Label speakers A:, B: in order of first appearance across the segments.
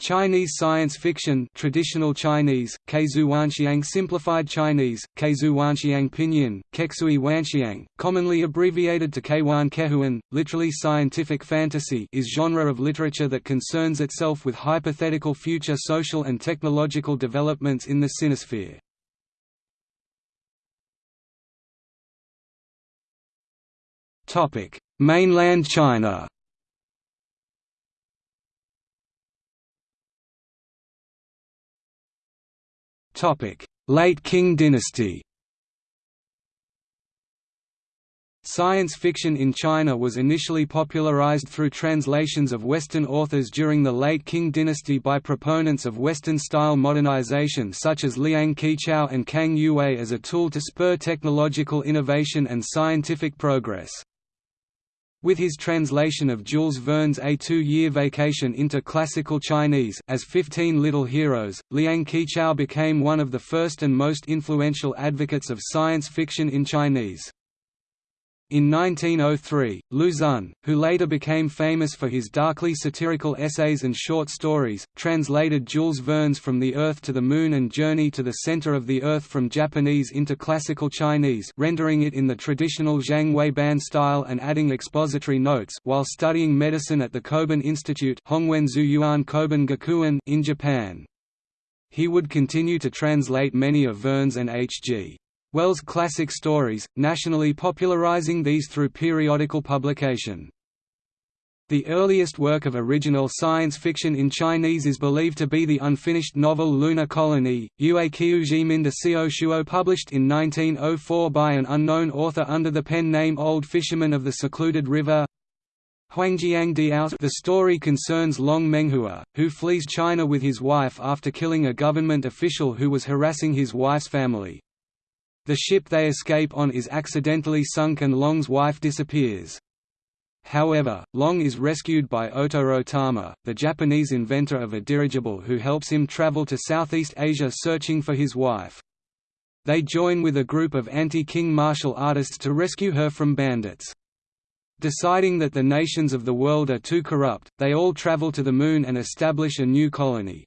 A: Chinese science fiction traditional Chinese, Keizuwanxiang simplified Chinese, Keizuwanxiang pinyin, Keksui Wanxiang, commonly abbreviated to Keiwan Kehuan, literally scientific fantasy is genre of literature that concerns itself with hypothetical future social and technological developments in the sinosphere. Mainland China Late Qing dynasty Science fiction in China was initially popularized through translations of Western authors during the late Qing dynasty by proponents of Western-style modernization such as Liang Qichao and Kang Youwei as a tool to spur technological innovation and scientific progress. With his translation of Jules Verne's A Two-Year Vacation into Classical Chinese as Fifteen Little Heroes, Liang Qichao became one of the first and most influential advocates of science fiction in Chinese. In 1903, Lu Xun, who later became famous for his darkly satirical essays and short stories, translated Jules Verne's From the Earth to the Moon and Journey to the Center of the Earth from Japanese into Classical Chinese rendering it in the traditional Zhang Weiban style and adding expository notes while studying medicine at the Kobun Institute in Japan. He would continue to translate many of Verne's and H.G. Wells' classic stories, nationally popularizing these through periodical publication. The earliest work of original science fiction in Chinese is believed to be the unfinished novel Lunar Colony, Yue Qiujimin de Xiao Shuo published in 1904 by an unknown author under the pen name Old Fisherman of the Secluded River. Huangjiang Diao The story concerns Long Menghua, who flees China with his wife after killing a government official who was harassing his wife's family. The ship they escape on is accidentally sunk and Long's wife disappears. However, Long is rescued by Otomo Tama, the Japanese inventor of a dirigible who helps him travel to Southeast Asia searching for his wife. They join with a group of anti-Qing martial artists to rescue her from bandits. Deciding that the nations of the world are too corrupt, they all travel to the Moon and establish a new colony.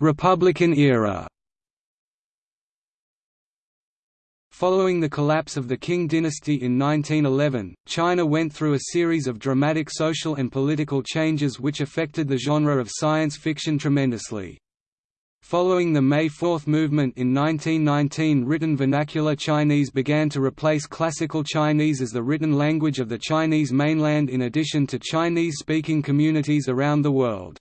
A: Republican era Following the collapse of the Qing dynasty in 1911, China went through a series of dramatic social and political changes which affected the genre of science fiction tremendously. Following the May Fourth movement in 1919 written vernacular Chinese began to replace classical Chinese as the written language of the Chinese mainland in addition to Chinese-speaking communities around the world.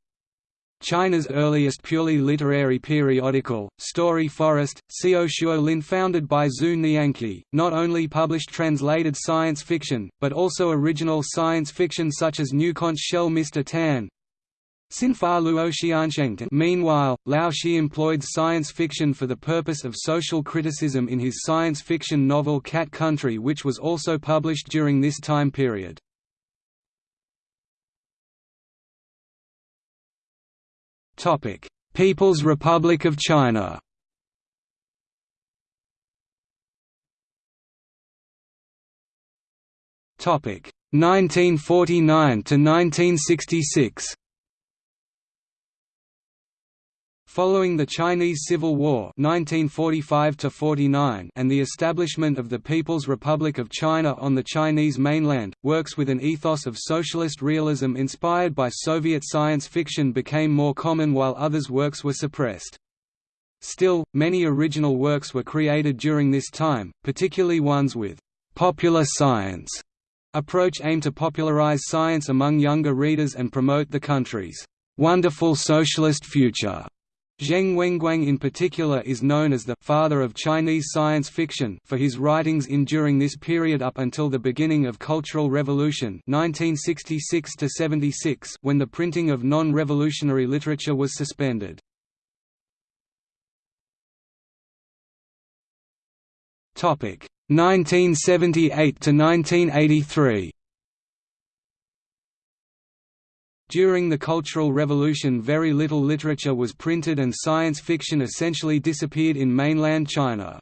A: China's earliest purely literary periodical, Story Forest, Xiao Lin founded by Zhu Nianqi, not only published translated science fiction, but also original science fiction such as New Conch Shell Mr. Tan. Sinfa Luo Meanwhile, Lao She employed science fiction for the purpose of social criticism in his science fiction novel Cat Country which was also published during this time period. People's Republic of China. Topic: 1949 to 1966. Following the Chinese Civil War 1945 and the establishment of the People's Republic of China on the Chinese mainland, works with an ethos of socialist realism inspired by Soviet science fiction became more common while others' works were suppressed. Still, many original works were created during this time, particularly ones with «popular science» approach aimed to popularize science among younger readers and promote the country's «wonderful socialist future». Zheng Wenguang in particular is known as the «father of Chinese science fiction» for his writings in during this period up until the beginning of Cultural Revolution 1966 when the printing of non-revolutionary literature was suspended. Topic 1978 to 1983. During the Cultural Revolution very little literature was printed and science fiction essentially disappeared in mainland China.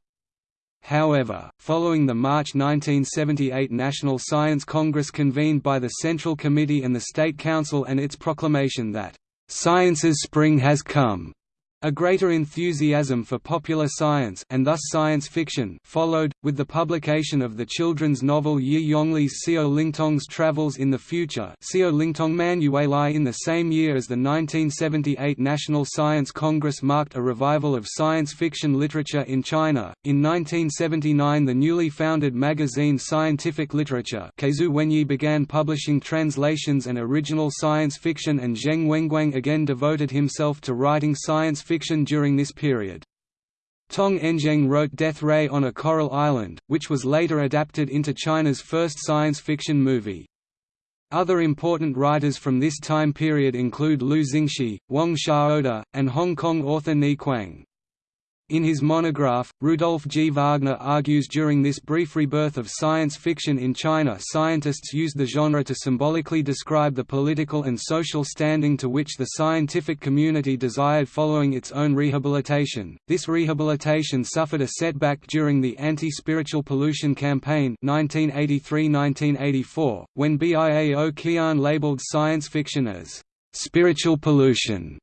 A: However, following the March 1978 National Science Congress convened by the Central Committee and the State Council and its proclamation that, "...science's spring has come," A greater enthusiasm for popular science and thus science fiction followed, with the publication of the children's novel Ye Yonglie's Xiao Lingtong's Travels in the Future Xiao Lingtong Manuali in the same year as the 1978 National Science Congress marked a revival of science fiction literature in China. In 1979 the newly founded magazine Scientific Literature began publishing translations and original science fiction and Zheng Wenguang again devoted himself to writing science fiction during this period. Tong Enzheng wrote Death Ray on a Coral Island, which was later adapted into China's first science fiction movie. Other important writers from this time period include Liu Xingshi, Wang Xiaoda, and Hong Kong author Ni Kuang. In his monograph, Rudolf G. Wagner argues during this brief rebirth of science fiction in China scientists used the genre to symbolically describe the political and social standing to which the scientific community desired following its own rehabilitation. This rehabilitation suffered a setback during the anti-spiritual pollution campaign 1983-1984, when Biao Qian labeled science fiction as spiritual pollution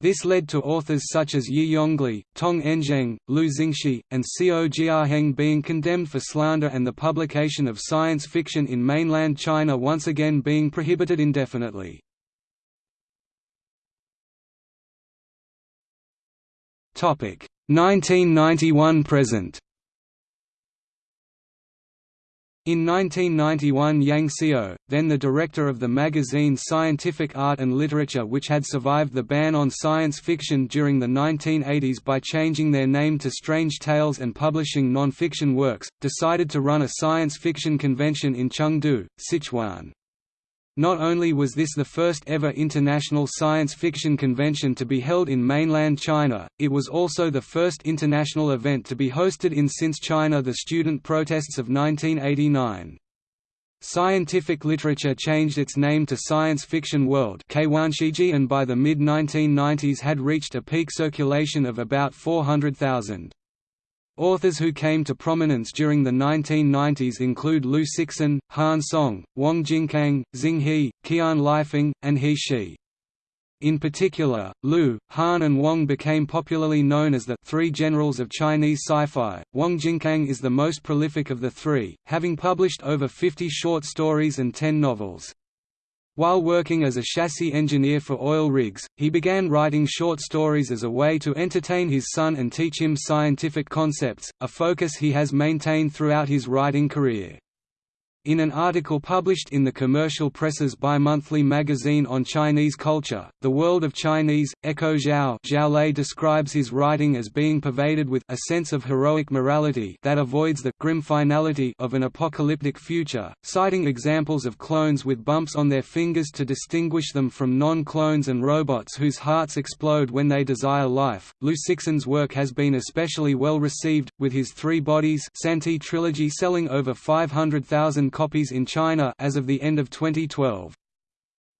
A: this led to authors such as Ye Yonglie, Tong Enzheng, Lu Xingxi, and Xiao Jiaheng being condemned for slander and the publication of science fiction in mainland China once again being prohibited indefinitely. Topic 1991 present. In 1991 Yang Xiao, then the director of the magazine Scientific Art and Literature which had survived the ban on science fiction during the 1980s by changing their name to Strange Tales and publishing non-fiction works, decided to run a science fiction convention in Chengdu, Sichuan. Not only was this the first ever international science fiction convention to be held in mainland China, it was also the first international event to be hosted in since China the student protests of 1989. Scientific literature changed its name to Science Fiction World and by the mid-1990s had reached a peak circulation of about 400,000. Authors who came to prominence during the 1990s include Liu Cixin, Han Song, Wang Jingkang, Xing He, Qian Lifeng, and He Shi. In particular, Liu, Han and Wang became popularly known as the three generals of Chinese sci-fi. Wang Jingkang is the most prolific of the three, having published over 50 short stories and 10 novels. While working as a chassis engineer for oil rigs, he began writing short stories as a way to entertain his son and teach him scientific concepts, a focus he has maintained throughout his writing career. In an article published in the Commercial Press's bi-monthly magazine on Chinese culture, The World of Chinese, Echo Zhao Zhao describes his writing as being pervaded with a sense of heroic morality that avoids the grim finality of an apocalyptic future, citing examples of clones with bumps on their fingers to distinguish them from non-clones and robots whose hearts explode when they desire life. Liu Cixin's work has been especially well received, with his Three Bodies Santi trilogy selling over 500,000 copies in China as of the end of 2012.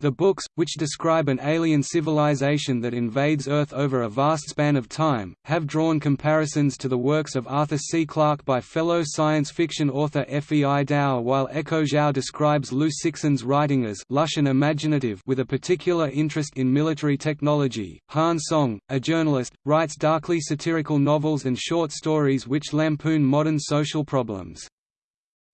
A: The books, which describe an alien civilization that invades Earth over a vast span of time, have drawn comparisons to the works of Arthur C. Clarke by fellow science fiction author F. E. I. Dow while Echo Zhao describes Liu Cixin's writing as lush and imaginative with a particular interest in military technology. Han Song, a journalist, writes darkly satirical novels and short stories which lampoon modern social problems.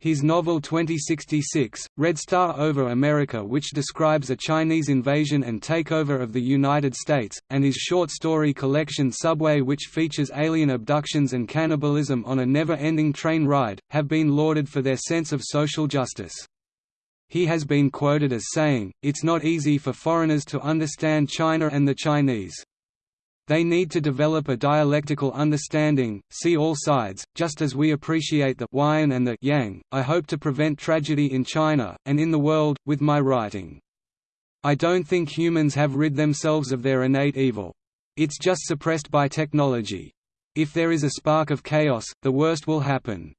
A: His novel 2066, Red Star over America which describes a Chinese invasion and takeover of the United States, and his short story collection Subway which features alien abductions and cannibalism on a never-ending train ride, have been lauded for their sense of social justice. He has been quoted as saying, It's not easy for foreigners to understand China and the Chinese. They need to develop a dialectical understanding, see all sides, just as we appreciate the yin and the yang. I hope to prevent tragedy in China, and in the world, with my writing. I don't think humans have rid themselves of their innate evil. It's just suppressed by technology. If there is a spark of chaos, the worst will happen.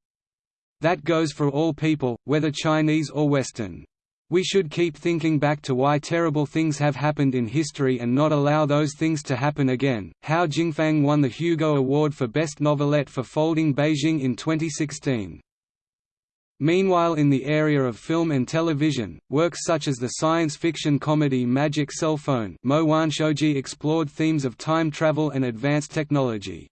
A: That goes for all people, whether Chinese or Western. We should keep thinking back to why terrible things have happened in history and not allow those things to happen again. Hao Jingfang won the Hugo Award for Best Novelette for Folding Beijing in 2016. Meanwhile in the area of film and television, works such as the science fiction comedy Magic Cell Phone explored themes of time travel and advanced technology.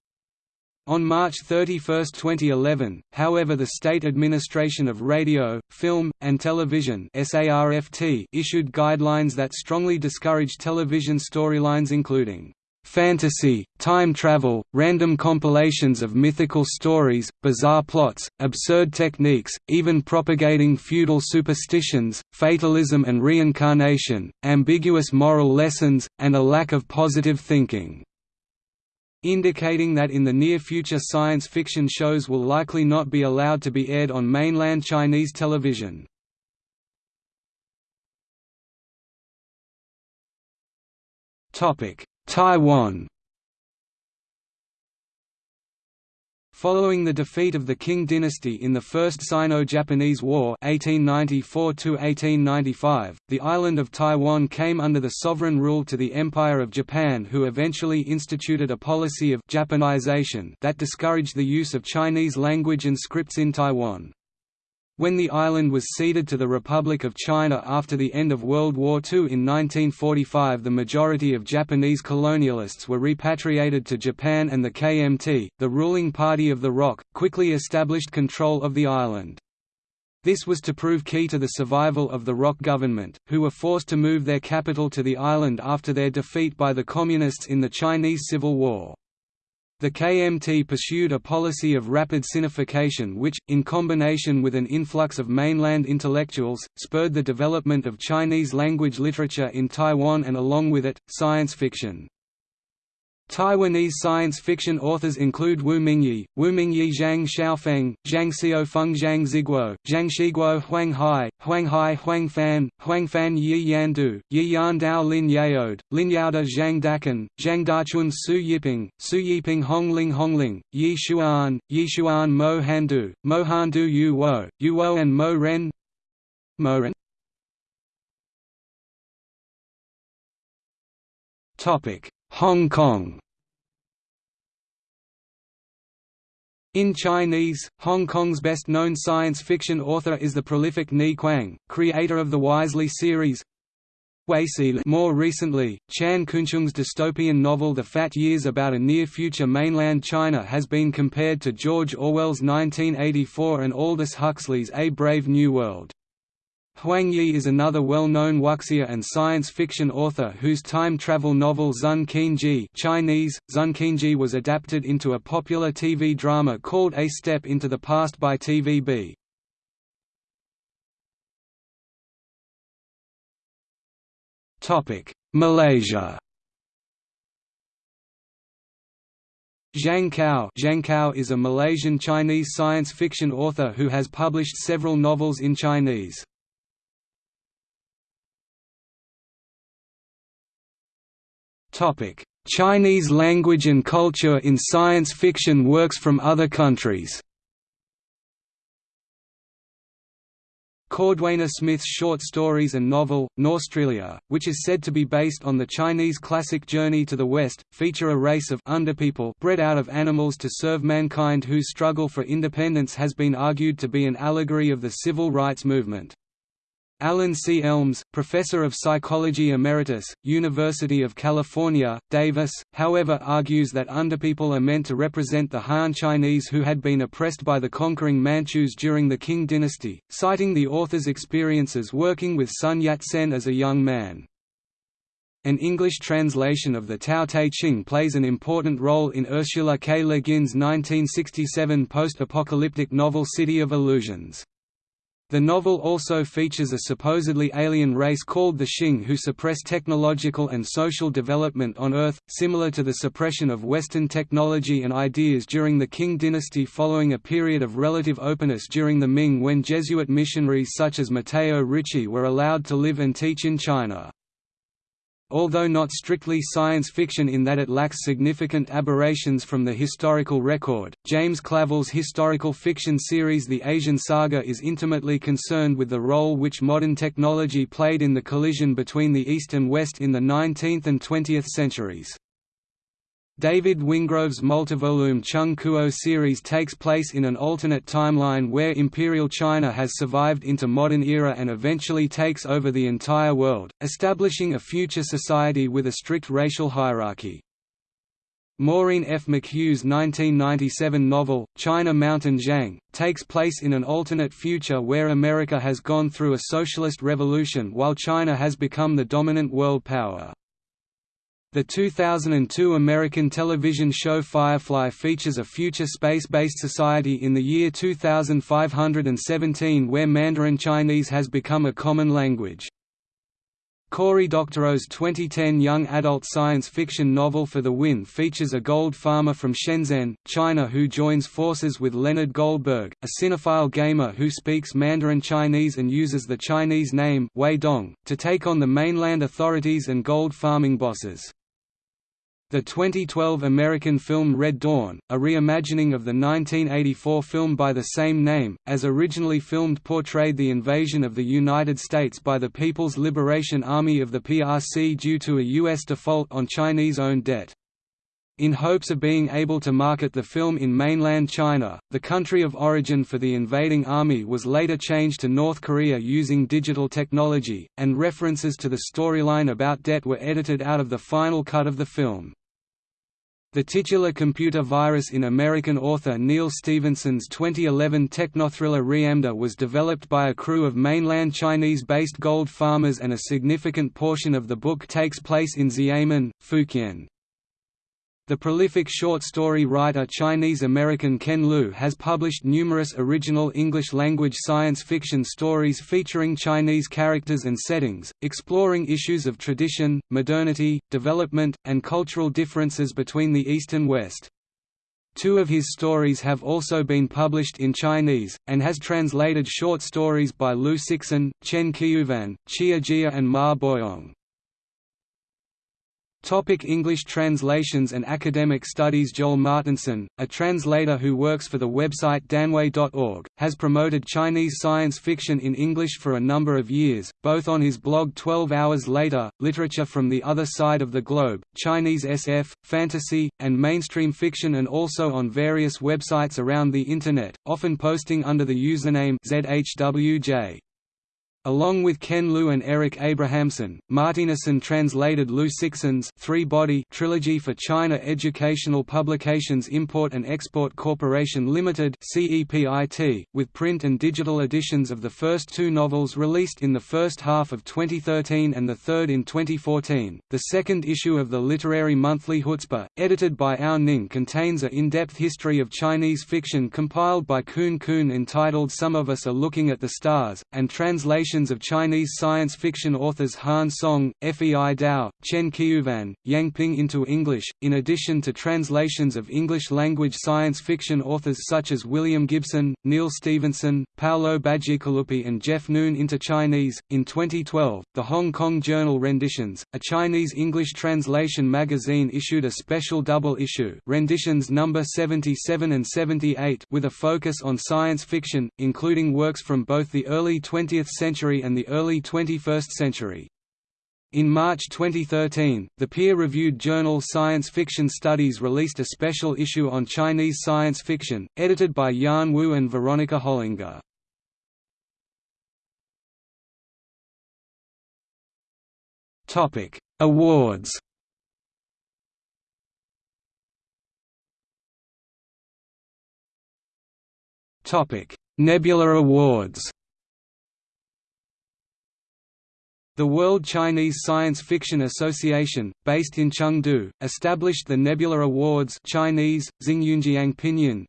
A: On March 31, 2011, however the State Administration of Radio, Film, and Television issued guidelines that strongly discourage television storylines including fantasy, time travel, random compilations of mythical stories, bizarre plots, absurd techniques, even propagating feudal superstitions, fatalism and reincarnation, ambiguous moral lessons, and a lack of positive thinking indicating that in the near future science fiction shows will likely not be allowed to be aired on mainland Chinese television. Taiwan Following the defeat of the Qing dynasty in the First Sino-Japanese War 1894 the island of Taiwan came under the sovereign rule to the Empire of Japan who eventually instituted a policy of Japanization that discouraged the use of Chinese language and scripts in Taiwan. When the island was ceded to the Republic of China after the end of World War II in 1945 the majority of Japanese colonialists were repatriated to Japan and the KMT, the ruling party of the ROC, quickly established control of the island. This was to prove key to the survival of the ROC government, who were forced to move their capital to the island after their defeat by the Communists in the Chinese Civil War. The KMT pursued a policy of rapid sinification which, in combination with an influx of mainland intellectuals, spurred the development of Chinese language literature in Taiwan and along with it, science fiction. Taiwanese science fiction authors include Wu Mingyi, Wu Mingyi Zhang Xiaofeng, Zhang Xiaofeng Zhang Ziguo, Zhang Shiguo Huang Hai, Huang Hai Huang Fan, Huang Fan Yi Yandu, Yi Yandao Lin Yaode, Lin Yaoda Zhang Dachun, Zhang Dachun Su Yiping, Su Yiping Hongling Hongling, Yi Xuan, Yi Xuan Mo Handu, Mo Handu Yu Wo, Yu Wo and Mo Ren Mo Ren. Topic Hong Kong In Chinese, Hong Kong's best-known science fiction author is the prolific Ni Kuang, creator of the Wisely series. More recently, Chan Koonchung's dystopian novel The Fat Years about a near-future mainland China has been compared to George Orwell's 1984 and Aldous Huxley's A Brave New World. Huang Yi is another well-known wuxia and science fiction author whose time travel novel Zun Qinji Chinese, Zun Qinji was adapted into a popular TV drama called A Step into the Past by TVB. Malaysia Zhang Kao, Zhang Kao is a Malaysian Chinese science fiction author who has published several novels in Chinese. Chinese language and culture in science fiction works from other countries Cordwainer Smith's short stories and novel, Norstrilia, which is said to be based on the Chinese classic Journey to the West, feature a race of underpeople bred out of animals to serve mankind whose struggle for independence has been argued to be an allegory of the civil rights movement. Alan C. Elms, professor of psychology emeritus, University of California, Davis, however argues that underpeople are meant to represent the Han Chinese who had been oppressed by the conquering Manchus during the Qing dynasty, citing the author's experiences working with Sun Yat-sen as a young man. An English translation of the Tao Te Ching plays an important role in Ursula K. Le Guin's 1967 post-apocalyptic novel City of Illusions. The novel also features a supposedly alien race called the Shing who suppress technological and social development on Earth, similar to the suppression of Western technology and ideas during the Qing dynasty following a period of relative openness during the Ming when Jesuit missionaries such as Matteo Ricci were allowed to live and teach in China. Although not strictly science fiction in that it lacks significant aberrations from the historical record. James Clavell's historical fiction series The Asian Saga is intimately concerned with the role which modern technology played in the collision between the East and West in the 19th and 20th centuries. David Wingrove's multivolume Chung Kuo series takes place in an alternate timeline where Imperial China has survived into modern era and eventually takes over the entire world, establishing a future society with a strict racial hierarchy. Maureen F. McHugh's 1997 novel, China Mountain Zhang, takes place in an alternate future where America has gone through a socialist revolution while China has become the dominant world power. The 2002 American television show Firefly features a future space-based society in the year 2517 where Mandarin Chinese has become a common language. Cory Doctorow's 2010 young adult science fiction novel For the Win features a gold farmer from Shenzhen, China who joins forces with Leonard Goldberg, a cinephile gamer who speaks Mandarin Chinese and uses the Chinese name Wei Dong, to take on the mainland authorities and gold farming bosses. The 2012 American film Red Dawn, a reimagining of the 1984 film by the same name, as originally filmed portrayed the invasion of the United States by the People's Liberation Army of the PRC due to a U.S. default on Chinese-owned debt. In hopes of being able to market the film in mainland China, the country of origin for the invading army was later changed to North Korea using digital technology, and references to the storyline about debt were edited out of the final cut of the film. The titular computer virus in American author Neal Stephenson's 2011 technothriller Reamde was developed by a crew of mainland Chinese-based gold farmers and a significant portion of the book takes place in Xiamen, Fujian. The prolific short story writer Chinese-American Ken Liu has published numerous original English-language science fiction stories featuring Chinese characters and settings, exploring issues of tradition, modernity, development, and cultural differences between the East and West. Two of his stories have also been published in Chinese, and has translated short stories by Liu Cixin, Chen Qiufan, Xia Jia and Ma Boyong. Topic English translations and academic studies Joel Martinson, a translator who works for the website danwei.org, has promoted Chinese science fiction in English for a number of years, both on his blog 12 Hours Later, Literature from the Other Side of the Globe, Chinese SF, fantasy, and mainstream fiction and also on various websites around the Internet, often posting under the username ZHWJ. Along with Ken Liu and Eric Abrahamson, Martinson translated Liu Cixin's three-body trilogy for China Educational Publications Import and Export Corporation Limited (CEPIT), with print and digital editions of the first two novels released in the first half of 2013 and the third in 2014. The second issue of the literary monthly Chutzpah, edited by Ou Ning, contains a in-depth history of Chinese fiction compiled by Kun Kun entitled Some of Us Are Looking at the Stars, and translation of Chinese science fiction authors Han Song, Fei Dao, Chen Qiufan, Yang Ping into English, in addition to translations of English-language science fiction authors such as William Gibson, Neal Stephenson, Paolo Bacigalupi and Jeff Noon into Chinese. In 2012, the Hong Kong journal Renditions, a Chinese-English translation magazine issued a special double issue Renditions number 77 and 78 with a focus on science fiction, including works from both the early 20th century century and the early 21st century. In March 2013, the peer-reviewed journal Science Fiction Studies released a special issue on Chinese science fiction, edited by Yan Wu and Veronica Hollinger. Awards Nebula Awards The World Chinese Science Fiction Association, based in Chengdu, established the Nebula Awards Chinese, Pinyin,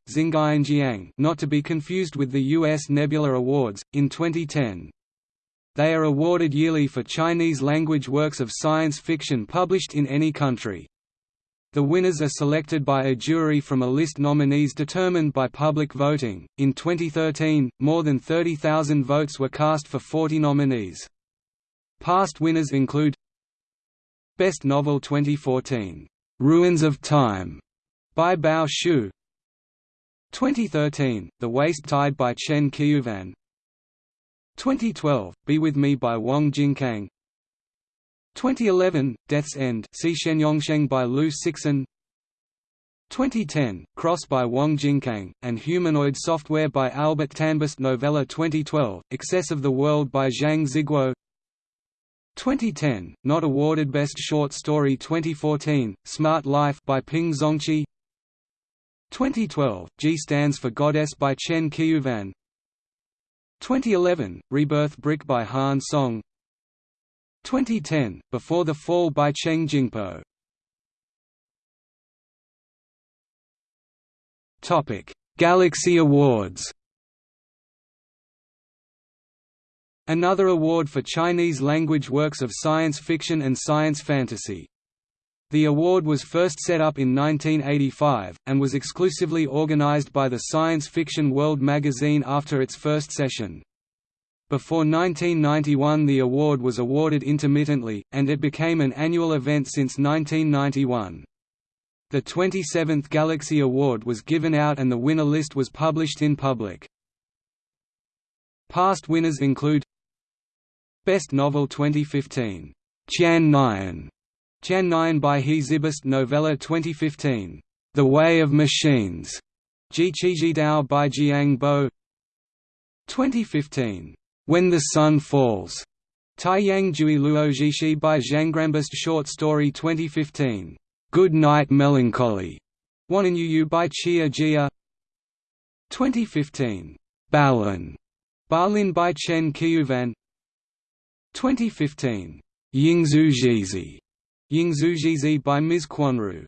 A: not to be confused with the U.S. Nebula Awards, in 2010. They are awarded yearly for Chinese-language works of science fiction published in any country. The winners are selected by a jury from a list nominees determined by public voting. In 2013, more than 30,000 votes were cast for 40 nominees. Past winners include Best Novel 2014, "'Ruins of Time' by Bao Shu. 2013, The Waste Tide by Chen Qiufan 2012, Be With Me by Wang Jingkang. 2011, Death's End by Liu Cixin 2010, Cross by Wang Jingkang, and Humanoid Software by Albert Tanbust Novella 2012, Excess of the World by Zhang Ziguo 2010, not awarded Best Short Story 2014, Smart Life by Ping Zongqi. 2012, G stands for Goddess by Chen Qiufan 2011, Rebirth Brick by Han Song. 2010, Before the Fall by Cheng Jingpo. Galaxy Awards Another award for Chinese language works of science fiction and science fantasy. The award was first set up in 1985, and was exclusively organized by the Science Fiction World magazine after its first session. Before 1991 the award was awarded intermittently, and it became an annual event since 1991. The 27th Galaxy Award was given out and the winner list was published in public. Past winners include Best Novel 2015, Qian Nian, Qian Nian by He Zibist Novella 2015, The Way of Machines, Ji Dao by Jiang Bo. 2015, When the Sun Falls, Taiyang Jui Luo Jishi by Zhanggrambist Short Story 2015, Good Night Melancholy, Yu by Xia Jia. 2015, Balin, Balin by Chen Qiufan 2015, Yingzhu Jizi, Yingzhu Jizi by Ms. Quanru